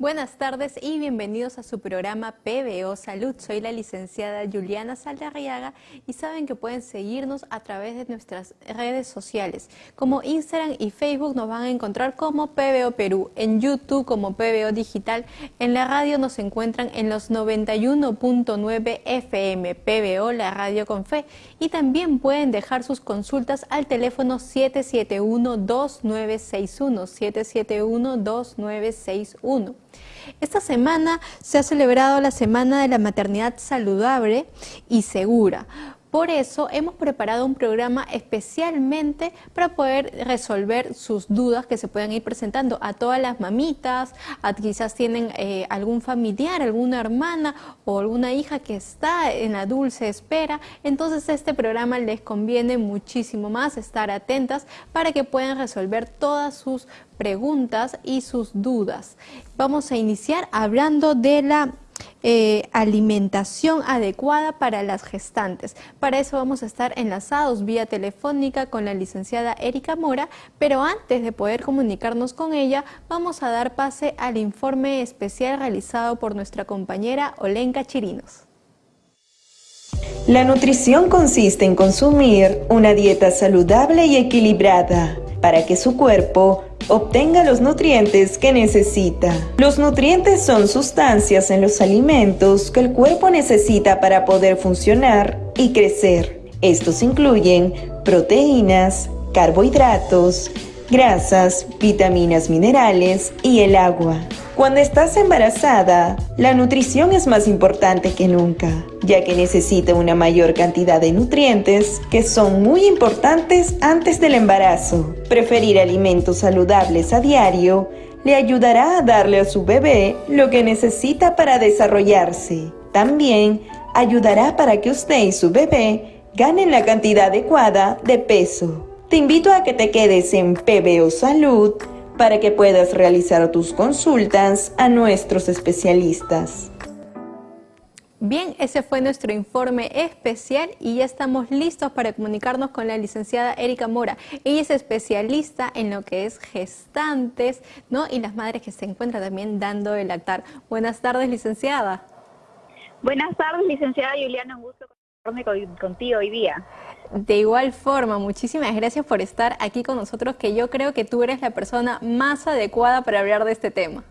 Buenas tardes y bienvenidos a su programa PBO Salud. Soy la licenciada Juliana Saldarriaga y saben que pueden seguirnos a través de nuestras redes sociales. Como Instagram y Facebook nos van a encontrar como PBO Perú, en YouTube como PBO Digital, en la radio nos encuentran en los 91.9 FM, PBO, la radio con fe. Y también pueden dejar sus consultas al teléfono 771-2961, 771-2961. Esta semana se ha celebrado la Semana de la Maternidad Saludable y Segura. Por eso hemos preparado un programa especialmente para poder resolver sus dudas que se puedan ir presentando a todas las mamitas, a quizás tienen eh, algún familiar, alguna hermana o alguna hija que está en la dulce espera. Entonces este programa les conviene muchísimo más estar atentas para que puedan resolver todas sus preguntas y sus dudas. Vamos a iniciar hablando de la eh, alimentación adecuada para las gestantes. Para eso vamos a estar enlazados vía telefónica con la licenciada Erika Mora, pero antes de poder comunicarnos con ella, vamos a dar pase al informe especial realizado por nuestra compañera Olenka Chirinos. La nutrición consiste en consumir una dieta saludable y equilibrada para que su cuerpo obtenga los nutrientes que necesita. Los nutrientes son sustancias en los alimentos que el cuerpo necesita para poder funcionar y crecer. Estos incluyen proteínas, carbohidratos, grasas, vitaminas minerales y el agua. Cuando estás embarazada, la nutrición es más importante que nunca, ya que necesita una mayor cantidad de nutrientes que son muy importantes antes del embarazo. Preferir alimentos saludables a diario le ayudará a darle a su bebé lo que necesita para desarrollarse. También ayudará para que usted y su bebé ganen la cantidad adecuada de peso. Te invito a que te quedes en PBO Salud para que puedas realizar tus consultas a nuestros especialistas. Bien, ese fue nuestro informe especial y ya estamos listos para comunicarnos con la licenciada Erika Mora. Ella es especialista en lo que es gestantes ¿no? y las madres que se encuentran también dando el lactar. Buenas tardes, licenciada. Buenas tardes, licenciada Juliana, un gusto contigo hoy día. De igual forma, muchísimas gracias por estar aquí con nosotros, que yo creo que tú eres la persona más adecuada para hablar de este tema.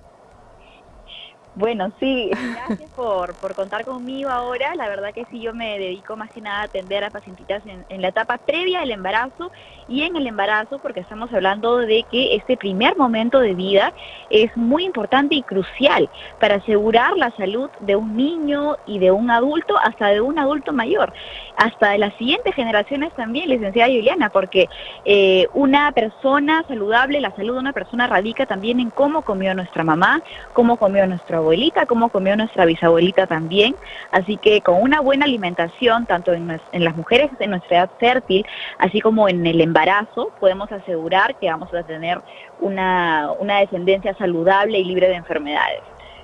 Bueno, sí, gracias por, por, contar conmigo ahora. La verdad que sí, yo me dedico más que nada a atender a pacientitas en, la etapa previa del embarazo y en el embarazo, porque estamos hablando de que este primer momento de vida es muy importante y crucial para asegurar la salud de un niño y de un adulto, hasta de un adulto mayor, hasta de las siguientes generaciones también, licenciada Juliana, porque eh, una persona saludable, la salud de una persona radica también en cómo comió nuestra mamá, cómo comió nuestro abuelo abuelita, como comió nuestra bisabuelita también. Así que con una buena alimentación, tanto en, las mujeres de nuestra edad fértil, así como en el embarazo, podemos asegurar que vamos a tener una, descendencia saludable y libre de enfermedades.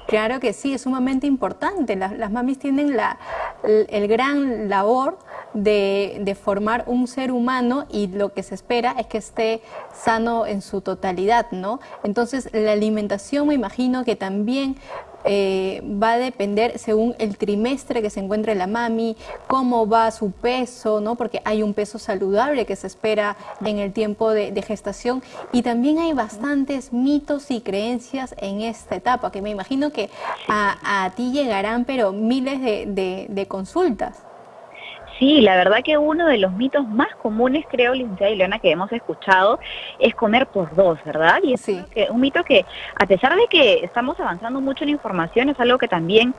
Claro que sí, es sumamente importante. Las, mamis tienen la, el, gran labor de, de, formar un ser humano y lo que se espera es que esté sano en su totalidad, ¿no? Entonces, la alimentación me imagino que también eh, va a depender según el trimestre que se encuentre la mami, cómo va su peso, ¿no? porque hay un peso saludable que se espera en el tiempo de, gestación y también hay bastantes mitos y creencias en esta etapa, que me imagino que a, ti llegarán pero miles de consultas. Sí, la verdad que uno de los mitos más comunes, creo, licenciada Ileana, que hemos escuchado es comer por dos, ¿verdad? Y es un mito que, a pesar de que estamos avanzando mucho en información, es algo que también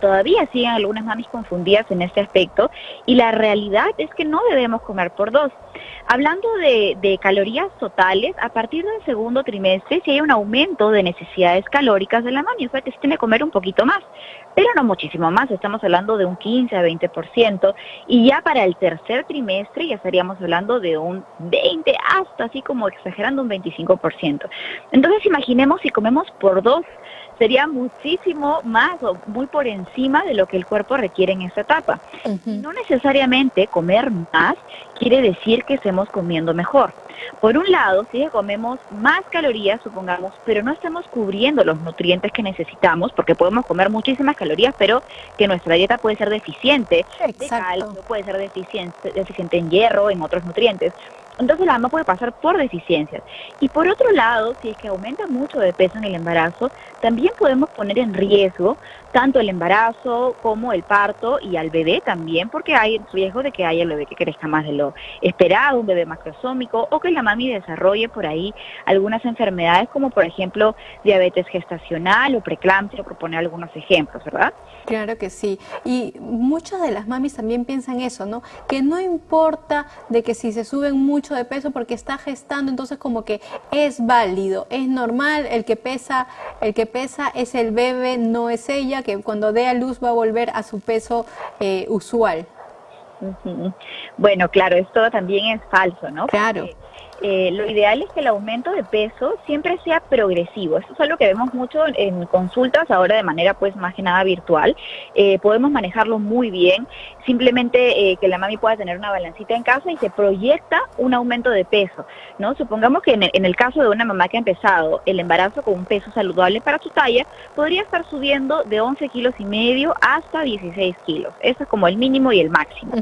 todavía siguen algunas mamis confundidas en este aspecto y la realidad es que no debemos comer por dos. Hablando de, calorías totales, a partir del segundo trimestre si hay un aumento de necesidades calóricas de la mami, o sea que se tiene que comer un poquito más, pero no muchísimo más, estamos hablando de un 15 a 20% y ya para el tercer trimestre ya estaríamos hablando de un 20 hasta así como exagerando un 25%. Entonces imaginemos si comemos por dos sería muchísimo más o muy por encima de lo que el cuerpo requiere en esta etapa. No necesariamente comer más quiere decir que estemos comiendo mejor. Por un lado, si comemos más calorías, supongamos, pero no estamos cubriendo los nutrientes que necesitamos, porque podemos comer muchísimas calorías, pero que nuestra dieta puede ser deficiente de calcio, puede ser deficiente, deficiente en hierro, en otros nutrientes. Entonces la mamá puede pasar por deficiencias. Y por otro lado, si es que aumenta mucho de peso en el embarazo, también podemos poner en riesgo tanto el embarazo como el parto y al bebé también, porque hay riesgo de que haya el bebé que crezca más de lo esperado, un bebé macrosómico, o que la mami desarrolle por ahí algunas enfermedades como por ejemplo diabetes gestacional o preeclampsia, por poner algunos ejemplos, ¿verdad? Claro que sí. Y muchas de las mamis también piensan eso, ¿no? Que no importa de que si se suben mucho de peso porque está gestando, entonces como que es válido, es normal, el que pesa, el que pesa es el bebé, no es ella, que cuando dé a luz va a volver a su peso eh, usual. Bueno, claro, esto también es falso, ¿no? Claro. Eh, lo ideal es que el aumento de peso siempre sea progresivo. Eso es algo que vemos mucho en consultas ahora de manera pues más que nada virtual. Eh, podemos manejarlo muy bien. Simplemente eh, que la mami pueda tener una balancita en casa y se proyecta un aumento de peso. ¿no? Supongamos que en el, en el caso de una mamá que ha empezado el embarazo con un peso saludable para su talla, podría estar subiendo de 11 kilos y medio hasta 16 kilos. Eso es como el mínimo y el máximo.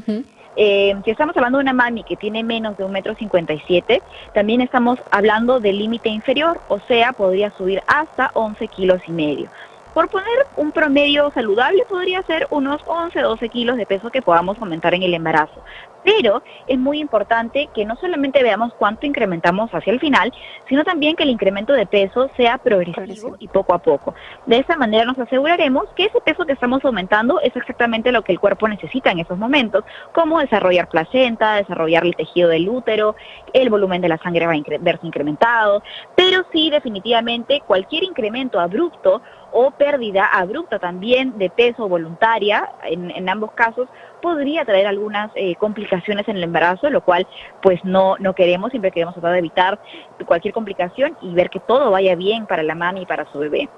Eh, si estamos hablando de una mami que tiene menos de un metro cincuenta y siete, también estamos hablando del límite inferior, o sea, podría subir hasta 11 kilos y medio. Por poner un promedio saludable podría ser unos 11, 12 kilos de peso que podamos aumentar en el embarazo. Pero es muy importante que no solamente veamos cuánto incrementamos hacia el final, sino también que el incremento de peso sea progresivo, y poco a poco. De esa manera nos aseguraremos que ese peso que estamos aumentando es exactamente lo que el cuerpo necesita en esos momentos, como desarrollar placenta, desarrollar el tejido del útero, el volumen de la sangre va a verse incrementado, pero sí definitivamente cualquier incremento abrupto o pérdida abrupta también de peso voluntaria, en, ambos casos, podría traer algunas eh, complicaciones en el embarazo, lo cual pues no, no queremos, siempre queremos tratar de evitar cualquier complicación y ver que todo vaya bien para la mami y para su bebé.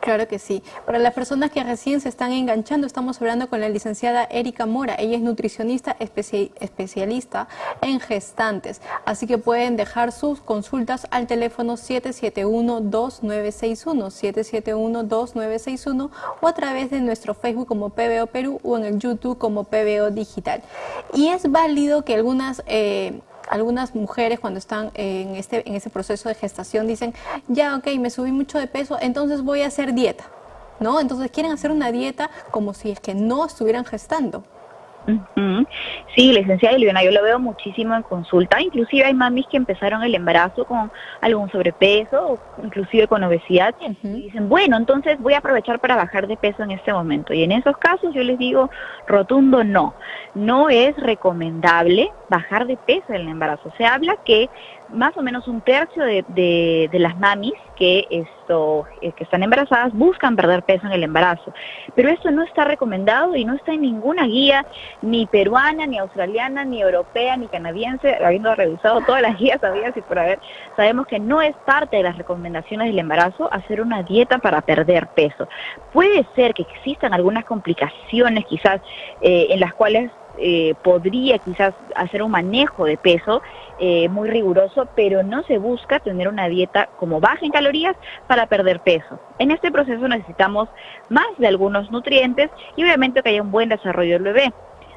Claro que sí. Para las personas que recién se están enganchando, estamos hablando con la licenciada Erika Mora. Ella es nutricionista especialista en gestantes. Así que pueden dejar sus consultas al teléfono 771-2961, 771-2961 o a través de nuestro Facebook como PBO Perú o en el YouTube como PBO Digital. Y es válido que algunas... Eh, algunas mujeres cuando están en este en ese proceso de gestación dicen, ya, ok, me subí mucho de peso, entonces voy a hacer dieta, ¿no? Entonces quieren hacer una dieta como si es que no estuvieran gestando. Sí, licenciada Eliana, yo lo veo muchísimo en consulta. Inclusive hay mamis que empezaron el embarazo con algún sobrepeso, o inclusive con obesidad, y dicen, bueno, entonces voy a aprovechar para bajar de peso en este momento. Y en esos casos yo les digo, rotundo no. No es recomendable bajar de peso en el embarazo. Se habla que más o menos un tercio de, de, las mamis que, esto, eh, que están embarazadas buscan perder peso en el embarazo. Pero esto no está recomendado y no está en ninguna guía, ni peruana, ni australiana, ni europea, ni canadiense, habiendo revisado todas las guías había y por haber, sabemos que no es parte de las recomendaciones del embarazo hacer una dieta para perder peso. Puede ser que existan algunas complicaciones quizás eh, en las cuales eh, podría quizás hacer un manejo de peso eh, muy riguroso, pero no se busca tener una dieta como baja en calorías para perder peso. En este proceso necesitamos más de algunos nutrientes y obviamente que haya un buen desarrollo del bebé.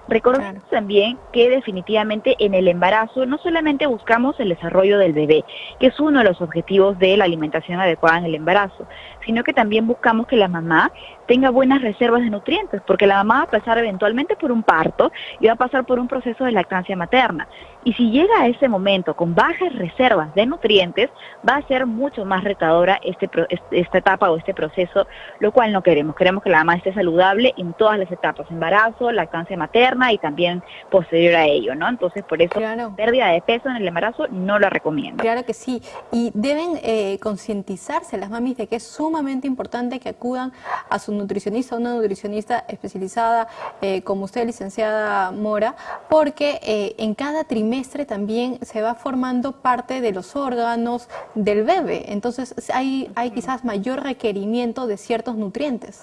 Recordemos también que definitivamente en el embarazo no solamente buscamos el desarrollo del bebé, que es uno de los objetivos de la alimentación adecuada en el embarazo, sino que también buscamos que la mamá tenga buenas reservas de nutrientes, porque la mamá va a pasar eventualmente por un parto y va a pasar por un proceso de lactancia materna. Y si llega a ese momento con bajas reservas de nutrientes, va a ser mucho más retadora este, esta etapa o este proceso, lo cual no queremos. Queremos que la mamá esté saludable en todas las etapas, embarazo, lactancia materna y también posterior a ello, ¿no? Entonces, por eso, pérdida de peso en el embarazo no lo recomiendo. Claro que sí. Y deben eh, concientizarse las mamis de que es sumamente importante que acudan a su nutricionista, una nutricionista especializada, eh, como usted, licenciada Mora, porque eh, en cada trimestre trimestre también se va formando parte de los órganos del bebé, entonces hay, hay quizás mayor requerimiento de ciertos nutrientes.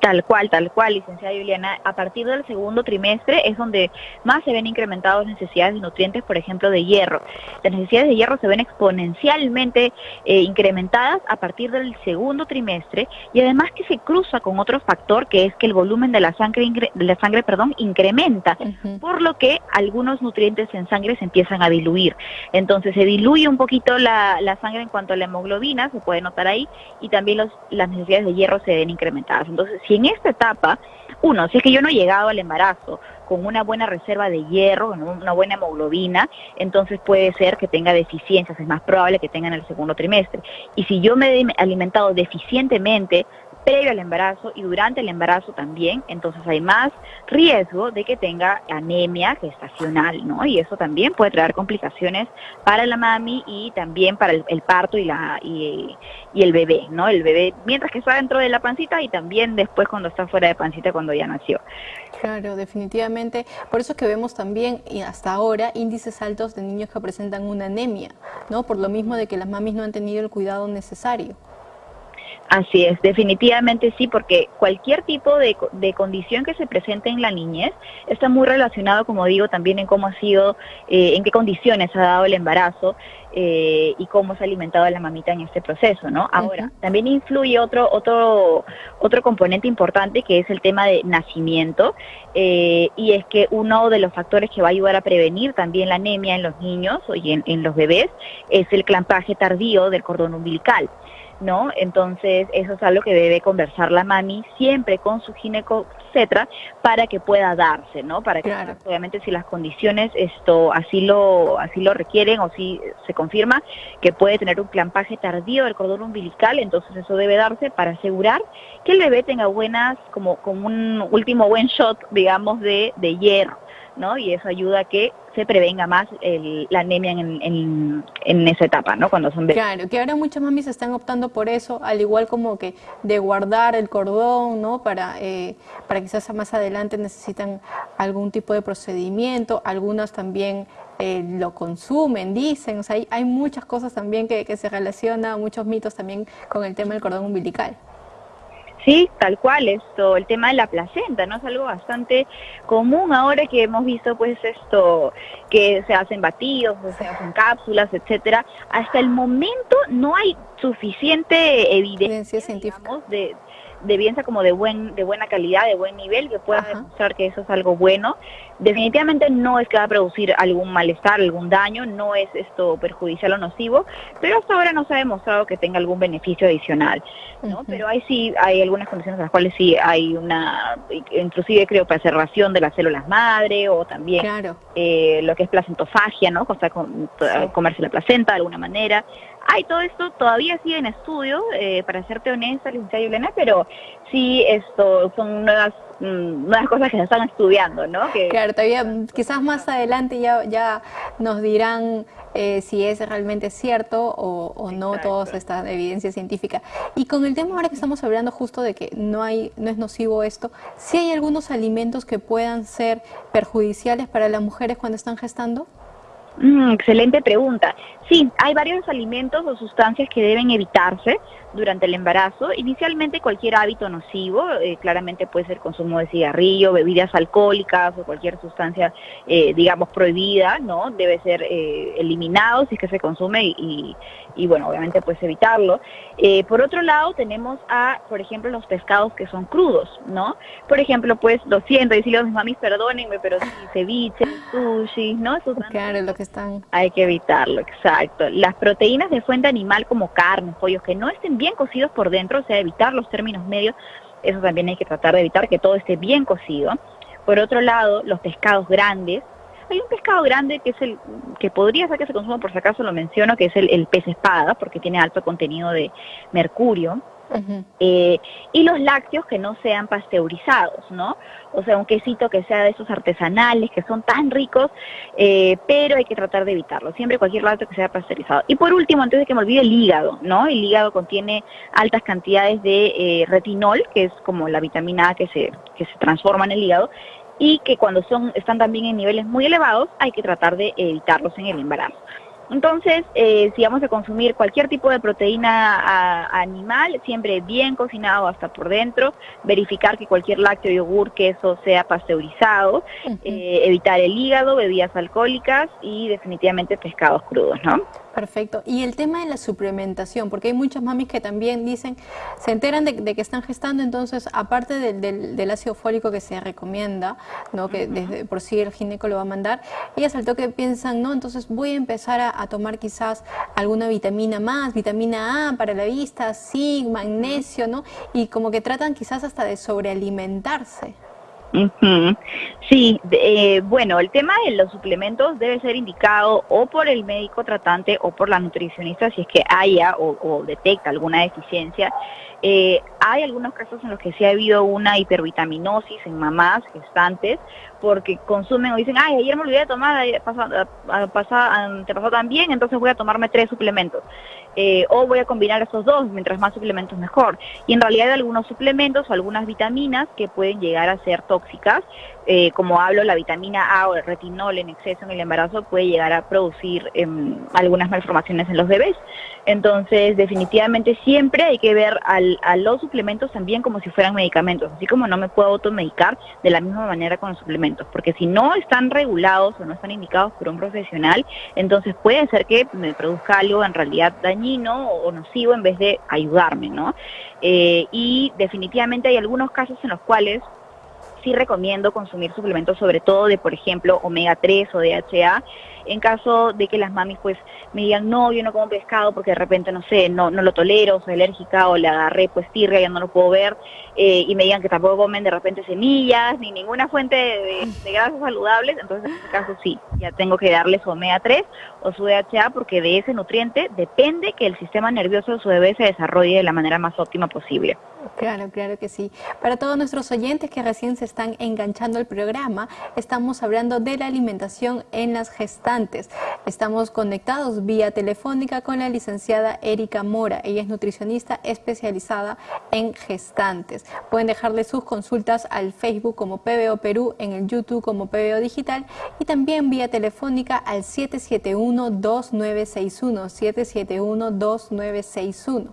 Tal cual, tal cual, licenciada Juliana. A partir del segundo trimestre es donde más se ven incrementadas necesidades de nutrientes, por ejemplo, de hierro. Las necesidades de hierro se ven exponencialmente eh, incrementadas a partir del segundo trimestre y además que se cruza con otro factor que es que el volumen de la sangre, de la sangre perdón, incrementa, por lo que algunos nutrientes en sangre se empiezan a diluir. Entonces se diluye un poquito la, sangre en cuanto a la hemoglobina, se puede notar ahí, y también los, las necesidades de hierro se ven incrementadas entonces, si en esta etapa, uno, si es que yo no he llegado al embarazo con una buena reserva de hierro, una buena hemoglobina, entonces puede ser que tenga deficiencias, es más probable que tenga en el segundo trimestre. Y si yo me he alimentado deficientemente, previo al embarazo y durante el embarazo también, entonces hay más riesgo de que tenga anemia gestacional, ¿no? Y eso también puede traer complicaciones para la mami y también para el, parto y, la, y, el bebé, ¿no? El bebé mientras que está dentro de la pancita y también después cuando está fuera de pancita cuando ya nació. Claro, definitivamente. Por eso es que vemos también, y hasta ahora, índices altos de niños que presentan una anemia, ¿no? Por lo mismo de que las mamis no han tenido el cuidado necesario. Así es, definitivamente sí, porque cualquier tipo de, condición que se presente en la niñez está muy relacionado, como digo, también en cómo ha sido, eh, en qué condiciones ha dado el embarazo eh, y cómo se ha alimentado la mamita en este proceso, ¿no? Ahora, también influye otro, otro, otro componente importante que es el tema de nacimiento eh, y es que uno de los factores que va a ayudar a prevenir también la anemia en los niños y en, en los bebés es el clampaje tardío del cordón umbilical. ¿No? Entonces, eso es algo que debe conversar la mami siempre con su gineco, etcétera, para que pueda darse, ¿no? Para que, obviamente, si las condiciones esto así lo así lo requieren o si se confirma que puede tener un clampaje tardío del cordón umbilical, entonces eso debe darse para asegurar que el bebé tenga buenas, como, como un último buen shot, digamos, de, de hierro. ¿No? Y eso ayuda a que se prevenga más la anemia en, esa etapa, ¿no? Cuando son bebés. Claro, que ahora muchas mamis están optando por eso, al igual como que de guardar el cordón, ¿no? Para, eh, para quizás más adelante necesitan algún tipo de procedimiento, algunas también eh, lo consumen, dicen, o sea, hay, hay muchas cosas también que, que se relacionan, muchos mitos también con el tema del cordón umbilical. Sí, tal cual, esto, el tema de la placenta, ¿no? Es algo bastante común ahora que hemos visto, pues, esto, que se hacen batidos, se hacen cápsulas, etcétera. Hasta el momento no hay suficiente evidencia, científica de, de bienestar como de buen de buena calidad, de buen nivel, que pueda demostrar que eso es algo bueno. Definitivamente no es que va a producir algún malestar, algún daño, no es esto perjudicial o nocivo, pero hasta ahora no se ha demostrado que tenga algún beneficio adicional, ¿no? Pero hay sí, hay algunas condiciones en las cuales sí hay una, inclusive creo, preservación de las células madre o también eh, lo que es placentofagia, ¿no? O sea, comerse la placenta de alguna manera. Hay todo esto todavía sigue en estudio, eh, para serte honesta, licenciada Yulena, pero sí esto son nuevas mm, nuevas cosas que se están estudiando, ¿no? claro, todavía quizás más adelante ya, ya nos dirán eh, si es realmente cierto o, o no toda esta evidencia científica. Y con el tema ahora que estamos hablando justo de que no hay no es nocivo esto, ¿sí hay algunos alimentos que puedan ser perjudiciales para las mujeres cuando están gestando? Mm, excelente pregunta. Sí, hay varios alimentos o sustancias que deben evitarse durante el embarazo. Inicialmente cualquier hábito nocivo, eh, claramente puede ser consumo de cigarrillo, bebidas alcohólicas o cualquier sustancia, eh, digamos, prohibida, ¿no? Debe ser eh, eliminado si es que se consume y, y bueno, obviamente pues evitarlo. por otro lado tenemos a, por ejemplo, los pescados que son crudos, ¿no? Por ejemplo, pues lo siento, decirle a mis mamis, perdónenme, pero sí, ceviche, sushi, ¿no? claro, lo que están. Hay que evitarlo, exacto. Las proteínas de fuente animal como carne, pollos, que no estén bien cocidos por dentro, o sea, evitar los términos medios, eso también hay que tratar de evitar que todo esté bien cocido. Por otro lado, los pescados grandes, hay un pescado grande que es el que podría ser que se consuma, por si acaso lo menciono, que es el, el pez espada, porque tiene alto contenido de mercurio. Eh, y los lácteos que no sean pasteurizados, ¿no? O sea, un quesito que sea de esos artesanales, que son tan ricos, eh, pero hay que tratar de evitarlo. Siempre cualquier lácteo que sea pasteurizado. Y por último, antes de que me olvide, el hígado, ¿no? El hígado contiene altas cantidades de eh, retinol, que es como la vitamina A que se, que se transforma en el hígado, y que cuando son están también en niveles muy elevados hay que tratar de evitarlos en el embarazo. Entonces, eh, si vamos a consumir cualquier tipo de proteína animal, siempre bien cocinado hasta por dentro, verificar que cualquier lácteo, yogur, queso sea pasteurizado, eh, evitar el hígado, bebidas alcohólicas y definitivamente pescados crudos, ¿no? Perfecto. Y el tema de la suplementación, porque hay muchas mamis que también dicen, se enteran de, que están gestando, entonces aparte del, ácido fólico que se recomienda, ¿no? que desde por sí el gineco lo va a mandar, ellas al toque piensan, no, entonces voy a empezar a, tomar quizás alguna vitamina más, vitamina A para la vista, zinc, magnesio, ¿no? Y como que tratan quizás hasta de sobrealimentarse. Sí, eh, bueno, el tema de los suplementos debe ser indicado o por el médico tratante o por la nutricionista si es que haya o, detecta alguna deficiencia. Eh, hay algunos casos en los que sí ha habido una hipervitaminosis en mamás gestantes porque consumen o dicen, ay, ayer me olvidé de tomar, pasó, te pasó tan bien, entonces voy a tomarme tres suplementos. Eh, o voy a combinar esos dos, mientras más suplementos mejor. Y en realidad hay algunos suplementos o algunas vitaminas que pueden llegar a ser tóxicas, eh, como hablo, la vitamina A o el retinol en exceso en el embarazo puede llegar a producir em, algunas malformaciones en los bebés. Entonces, definitivamente siempre hay que ver a los suplementos también como si fueran medicamentos, así como no me puedo automedicar de la misma manera con los suplementos, porque si no están regulados o no están indicados por un profesional, entonces puede ser que me produzca algo en realidad dañino o nocivo en vez de ayudarme, ¿no? Eh, y definitivamente hay algunos casos en los cuales sí recomiendo consumir suplementos sobre todo de, por ejemplo, omega 3 o DHA, en caso de que las mamis pues me digan, no, yo no como pescado porque de repente, no sé, no, no lo tolero, soy alérgica o le agarré pues tirria, ya no lo puedo ver, eh, y me digan que tampoco comen de repente semillas ni ninguna fuente de, de grasas saludables, entonces en este caso sí, ya tengo que darles omega 3 o su DHA porque de ese nutriente depende que el sistema nervioso de su bebé se desarrolle de la manera más óptima posible. Claro, claro que sí. Para todos nuestros oyentes que recién se están enganchando al programa, estamos hablando de la alimentación en las gestantes. Estamos conectados vía telefónica con la licenciada Erika Mora. Ella es nutricionista especializada en gestantes. Pueden dejarle sus consultas al Facebook como PBO Perú, en el YouTube como PBO Digital y también vía telefónica al 771-2961, 771-2961.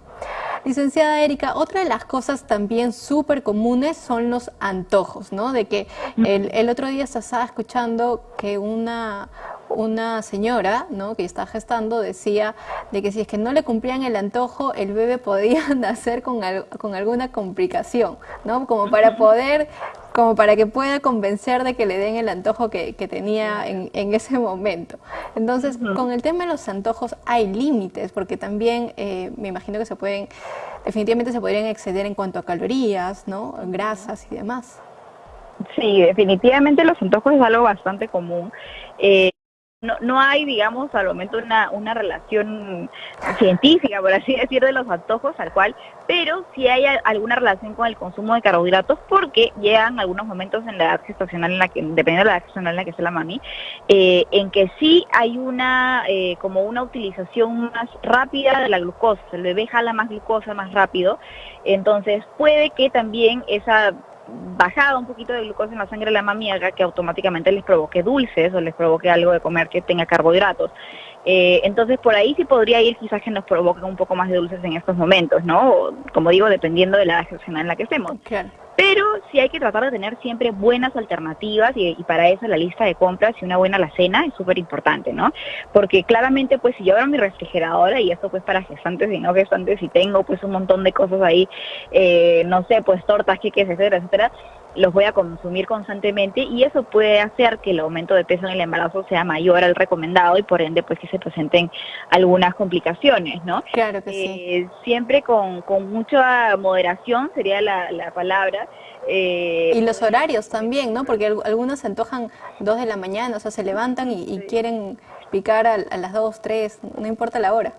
Licenciada Erika, otra de las cosas también súper comunes son los antojos, ¿no? De que el, otro día se estaba escuchando que una, una señora, ¿no? Que está gestando decía de que si es que no le cumplían el antojo, el bebé podía nacer con, con alguna complicación, ¿no? Como para poder como para que pueda convencer de que le den el antojo que, tenía en, ese momento. Entonces, con el tema de los antojos hay límites, porque también eh, me imagino que se pueden, definitivamente se podrían exceder en cuanto a calorías, ¿no? grasas y demás. Sí, definitivamente los antojos es algo bastante común. Eh, no, no hay, digamos, al momento una, una relación científica, por así decir, de los antojos, al cual, pero sí hay alguna relación con el consumo de carbohidratos porque llegan algunos momentos en la edad gestacional, en la que, dependiendo de la edad gestacional en la que esté la mami, eh, en que sí hay una, eh, como una utilización más rápida de la glucosa, el bebé jala más glucosa más rápido, entonces puede que también esa bajada un poquito de glucosa en la sangre de la mami que automáticamente les provoque dulces o les provoque algo de comer que tenga carbohidratos. Eh, entonces por ahí sí podría ir quizás que nos provoquen un poco más de dulces en estos momentos, ¿no? como digo, dependiendo de la edad en la que estemos. Pero sí hay que tratar de tener siempre buenas alternativas y, para eso la lista de compras y una buena alacena es súper importante, ¿no? Porque claramente pues si yo abro mi refrigeradora y esto pues para gestantes y no gestantes y tengo pues un montón de cosas ahí, eh, no sé, pues tortas, queques, etcétera, etcétera, los voy a consumir constantemente y eso puede hacer que el aumento de peso en el embarazo sea mayor al recomendado y por ende pues que se presenten algunas complicaciones, ¿no? Claro que sí. Eh, siempre con, con, mucha moderación sería la, la palabra. Eh, y los horarios también, ¿no? Porque algunos se antojan dos de la mañana, o sea, se levantan y, quieren picar a, a las dos, tres, no importa la hora.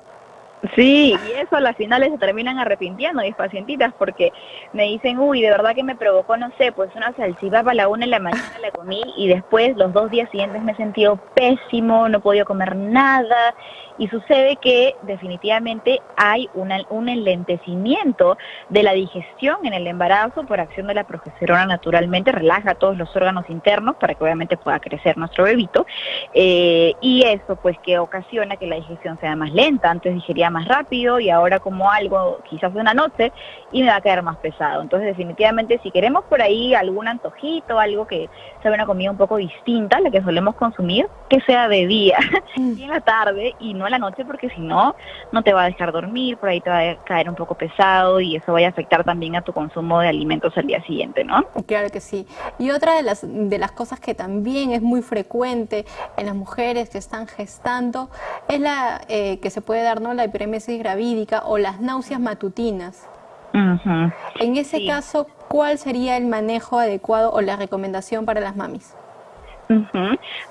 Sí, y eso a las finales se terminan arrepintiendo mis pacientitas porque me dicen, uy, de verdad que me provocó, no sé, pues una salchipapa a la una de la mañana la comí y después los dos días siguientes me he sentido pésimo, no he podido comer nada y sucede que definitivamente hay un enlentecimiento de la digestión en el embarazo por acción de la progesterona naturalmente, relaja todos los órganos internos para que obviamente pueda crecer nuestro bebito eh, y eso pues que ocasiona que la digestión sea más lenta, antes digería más rápido y ahora como algo quizás de una noche y me va a caer más pesado. Entonces definitivamente si queremos por ahí algún antojito, algo que sea una comida un poco distinta a la que solemos consumir, que sea de día mm. y en la tarde y no la noche porque si no, no te va a dejar dormir, por ahí te va a caer un poco pesado y eso va a afectar también a tu consumo de alimentos al día siguiente, ¿no? Claro que sí. Y otra de las, de las cosas que también es muy frecuente en las mujeres que están gestando es la eh, que se puede dar, ¿no? La hiperemesis gravídica o las náuseas matutinas. En ese caso, ¿cuál sería el manejo adecuado o la recomendación para las mamis?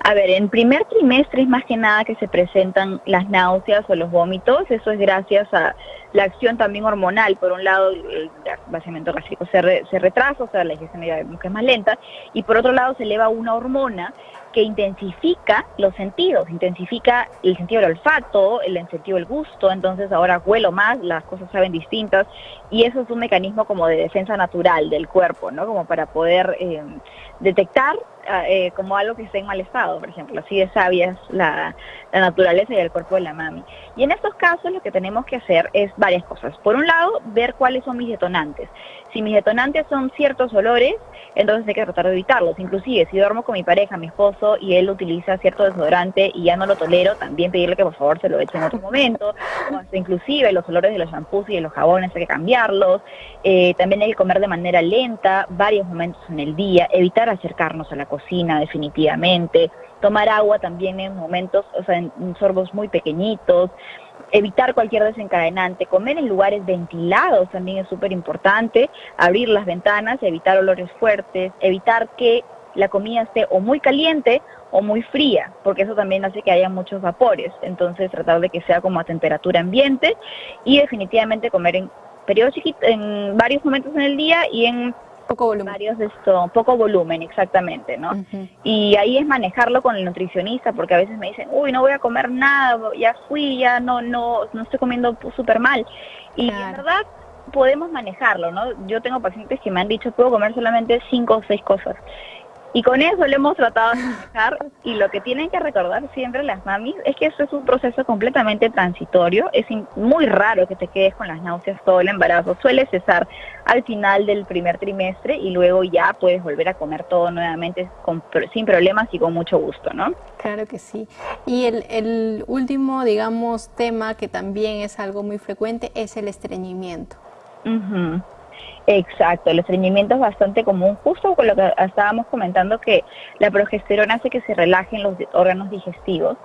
A ver, en primer trimestre es más que nada que se presentan las náuseas o los vómitos, eso es gracias a la acción también hormonal, por un lado el vaciamiento gástrico se, se retrasa, o sea, la digestión es más lenta, y por otro lado se eleva una hormona que intensifica los sentidos, intensifica el sentido del olfato, el sentido del gusto, entonces ahora huelo más, las cosas saben distintas y eso es un mecanismo como de defensa natural del cuerpo, ¿no? Como para poder eh, detectar ah, eh, como algo que esté en mal estado, por ejemplo, así de sabia es la, la naturaleza y el cuerpo de la mami. Y en estos casos lo que tenemos que hacer es varias cosas. Por un lado, ver cuáles son mis detonantes. Si mis detonantes son ciertos olores, entonces hay que tratar de evitarlos. Inclusive, si duermo con mi pareja, mi esposo, y él utiliza cierto desodorante y ya no lo tolero, también pedirle que por favor se lo eche en otro momento. Inclusive los olores de los shampoos y de los jabones hay que cambiarlos. Eh, también hay que comer de manera lenta, varios momentos en el día, evitar acercarnos a la cocina definitivamente, tomar agua también en momentos, o sea, en sorbos muy pequeñitos evitar cualquier desencadenante, comer en lugares ventilados también es súper importante, abrir las ventanas, evitar olores fuertes, evitar que la comida esté o muy caliente o muy fría, porque eso también hace que haya muchos vapores, entonces tratar de que sea como a temperatura ambiente y definitivamente comer en periodos en varios momentos en el día y en poco volumen. Varios de esto, poco volumen, exactamente, ¿no? Y ahí es manejarlo con el nutricionista, porque a veces me dicen, uy, no voy a comer nada, ya fui, ya no, no, no estoy comiendo súper mal. Y en verdad podemos manejarlo, ¿no? Yo tengo pacientes que me han dicho, puedo comer solamente cinco o seis cosas. Y con eso lo hemos tratado de manejar y lo que tienen que recordar siempre las mamis es que esto es un proceso completamente transitorio, es muy raro que te quedes con las náuseas todo el embarazo, suele cesar al final del primer trimestre y luego ya puedes volver a comer todo nuevamente sin problemas y con mucho gusto, ¿no? Claro que sí. Y el, el último, digamos, tema que también es algo muy frecuente es el estreñimiento. Exacto, el estreñimiento es bastante común, justo con lo que estábamos comentando que la progesterona hace que se relajen los órganos digestivos.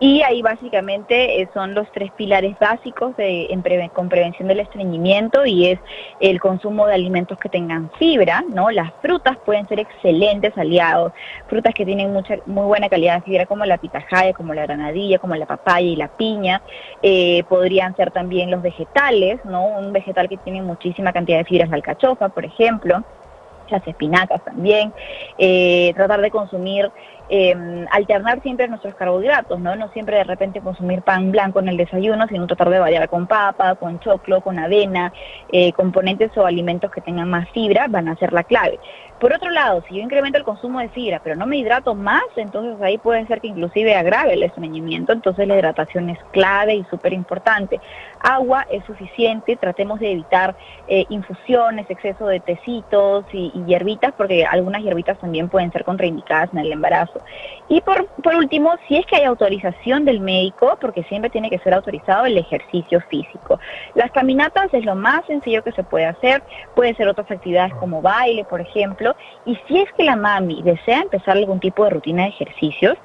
Y ahí básicamente eh, son los tres pilares básicos de, con prevención del estreñimiento y es el consumo de alimentos que tengan fibra, ¿no? Las frutas pueden ser excelentes aliados, frutas que tienen mucha, muy buena calidad de fibra como la pitahaya, como la granadilla, como la papaya y la piña. Eh, podrían ser también los vegetales, ¿no? Un vegetal que tiene muchísima cantidad de fibra es la alcachofa, por ejemplo las espinacas también, eh, tratar de consumir eh, alternar siempre nuestros carbohidratos, ¿no? No siempre de repente consumir pan blanco en el desayuno, sino tratar de variar con papa, con choclo, con avena, eh, componentes o alimentos que tengan más fibra van a ser la clave. Por otro lado, si yo incremento el consumo de fibra, pero no me hidrato más, entonces ahí puede ser que inclusive agrave el estreñimiento, entonces la hidratación es clave y súper importante. Agua es suficiente, tratemos de evitar eh, infusiones, exceso de tecitos y, y hierbitas, porque algunas hierbitas también pueden ser contraindicadas en el embarazo. Y por, por último, si es que hay autorización del médico, porque siempre tiene que ser autorizado el ejercicio físico. Las caminatas es lo más sencillo que se puede hacer, pueden ser otras actividades como baile, por ejemplo, y si es que la mami desea empezar algún tipo de rutina de ejercicios,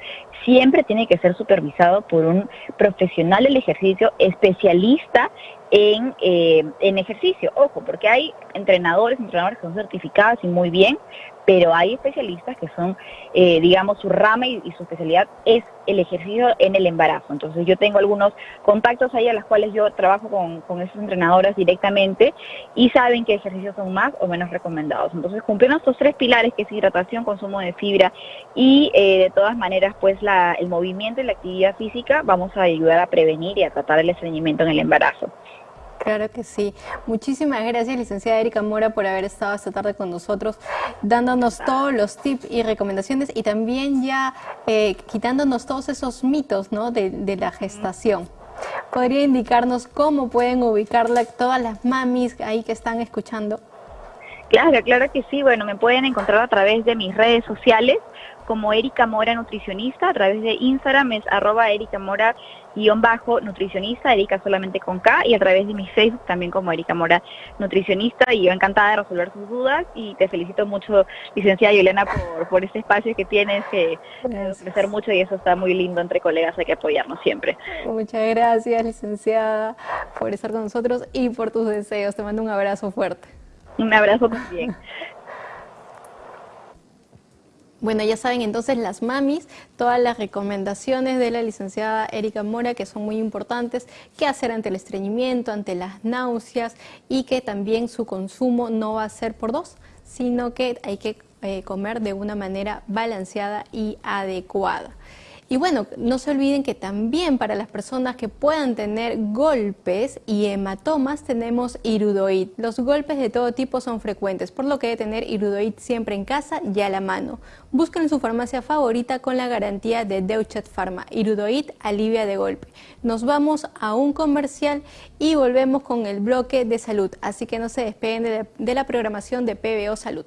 siempre tiene que ser supervisado por un profesional del ejercicio especialista en, eh, en ejercicio. Ojo, porque hay entrenadores, entrenadores que son certificados y muy bien, pero hay especialistas que son, eh, digamos, su rama y, su especialidad es el ejercicio en el embarazo. Entonces yo tengo algunos contactos ahí a los cuales yo trabajo con, con esos entrenadoras directamente y saben qué ejercicios son más o menos recomendados. Entonces cumpliendo estos tres pilares que es hidratación, consumo de fibra y eh, de todas maneras pues el movimiento y la actividad física vamos a ayudar a prevenir y a tratar el estreñimiento en el embarazo. Claro que sí. Muchísimas gracias, licenciada Erika Mora, por haber estado esta tarde con nosotros, dándonos todos los tips y recomendaciones y también ya eh, quitándonos todos esos mitos ¿no? de, de, la gestación. ¿Podría indicarnos cómo pueden ubicarla todas las mamis ahí que están escuchando? Claro, claro que sí. Bueno, me pueden encontrar a través de mis redes sociales como Erika Mora Nutricionista, a través de Instagram es arroba Erika Mora guion bajo nutricionista, Erika solamente con K, y a través de mi Facebook también como Erika Mora Nutricionista, y yo encantada de resolver sus dudas, y te felicito mucho, licenciada Yolena, por, por este espacio que tienes, que ofrecer mucho, y eso está muy lindo entre colegas, hay que apoyarnos siempre. Muchas gracias, licenciada, por estar con nosotros y por tus deseos, te mando un abrazo fuerte. Un abrazo también. Bueno, ya saben entonces las mamis, todas las recomendaciones de la licenciada Erika Mora que son muy importantes, qué hacer ante el estreñimiento, ante las náuseas y que también su consumo no va a ser por dos, sino que hay que eh, comer de una manera balanceada y adecuada. Y bueno, no se olviden que también para las personas que puedan tener golpes y hematomas tenemos irudoid. Los golpes de todo tipo son frecuentes, por lo que debe tener irudoid siempre en casa y a la mano. Busquen en su farmacia favorita con la garantía de Deutsche Pharma. Irudoid alivia de golpe. Nos vamos a un comercial y volvemos con el bloque de salud. Así que no se despeguen de la programación de PBO Salud.